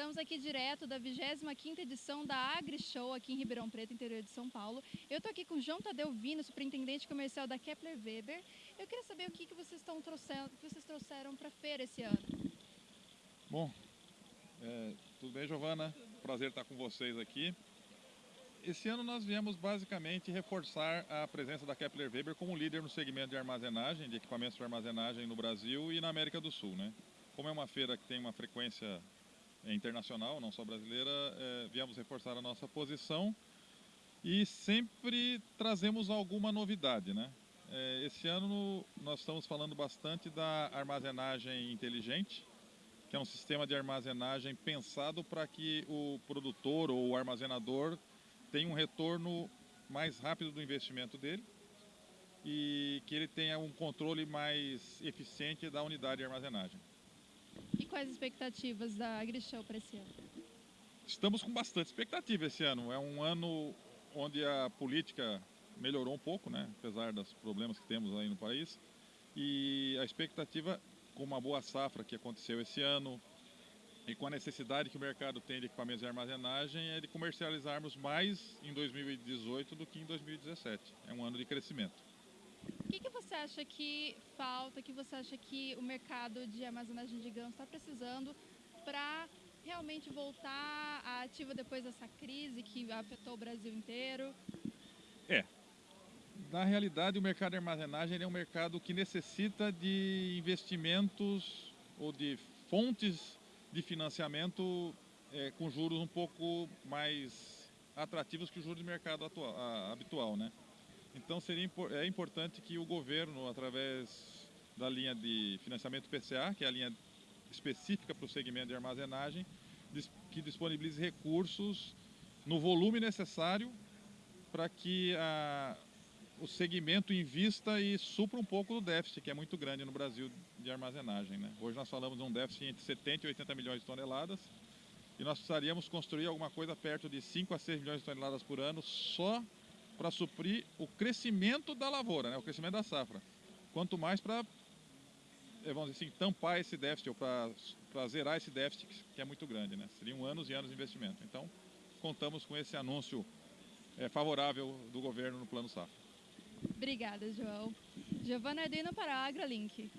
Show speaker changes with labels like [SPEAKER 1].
[SPEAKER 1] Estamos aqui direto da 25ª edição da AgriShow aqui em Ribeirão Preto, interior de São Paulo. Eu estou aqui com João Tadeu Vino, superintendente comercial da Kepler Weber. Eu queria saber o que, que vocês estão trouxendo, que vocês trouxeram para a feira esse ano.
[SPEAKER 2] Bom, é, tudo bem, Giovana? Prazer estar com vocês aqui. Esse ano nós viemos basicamente reforçar a presença da Kepler Weber como líder no segmento de armazenagem, de equipamentos de armazenagem no Brasil e na América do Sul. Né? Como é uma feira que tem uma frequência internacional, não só brasileira, é, viemos reforçar a nossa posição e sempre trazemos alguma novidade. Né? É, esse ano nós estamos falando bastante da armazenagem inteligente, que é um sistema de armazenagem pensado para que o produtor ou o armazenador tenha um retorno mais rápido do investimento dele e que ele tenha um controle mais eficiente da unidade de armazenagem.
[SPEAKER 1] Quais as expectativas da AgriShow para esse ano?
[SPEAKER 2] Estamos com bastante expectativa esse ano. É um ano onde a política melhorou um pouco, né? apesar dos problemas que temos aí no país. E a expectativa, com uma boa safra que aconteceu esse ano, e com a necessidade que o mercado tem de equipamentos de armazenagem, é de comercializarmos mais em 2018 do que em 2017. É um ano de crescimento.
[SPEAKER 1] O que, que você acha que falta, que você acha que o mercado de armazenagem de grãos está precisando para realmente voltar à ativa depois dessa crise que afetou o Brasil inteiro?
[SPEAKER 2] É. Na realidade, o mercado de armazenagem é um mercado que necessita de investimentos ou de fontes de financiamento é, com juros um pouco mais atrativos que o juros de mercado atual, a, habitual, né? Então seria é importante que o governo, através da linha de financiamento PCA, que é a linha específica para o segmento de armazenagem, que disponibilize recursos no volume necessário para que a, o segmento invista e supra um pouco do déficit, que é muito grande no Brasil de armazenagem. Né? Hoje nós falamos de um déficit entre 70 e 80 milhões de toneladas e nós precisaríamos construir alguma coisa perto de 5 a 6 milhões de toneladas por ano só para suprir o crescimento da lavoura, né? o crescimento da safra. Quanto mais para, eh, vamos dizer assim, tampar esse déficit ou para zerar esse déficit que é muito grande. Né? Seriam anos e anos de investimento. Então, contamos com esse anúncio é, favorável do governo no Plano Safra.
[SPEAKER 1] Obrigada, João. Giovana Ardino para a AgraLink.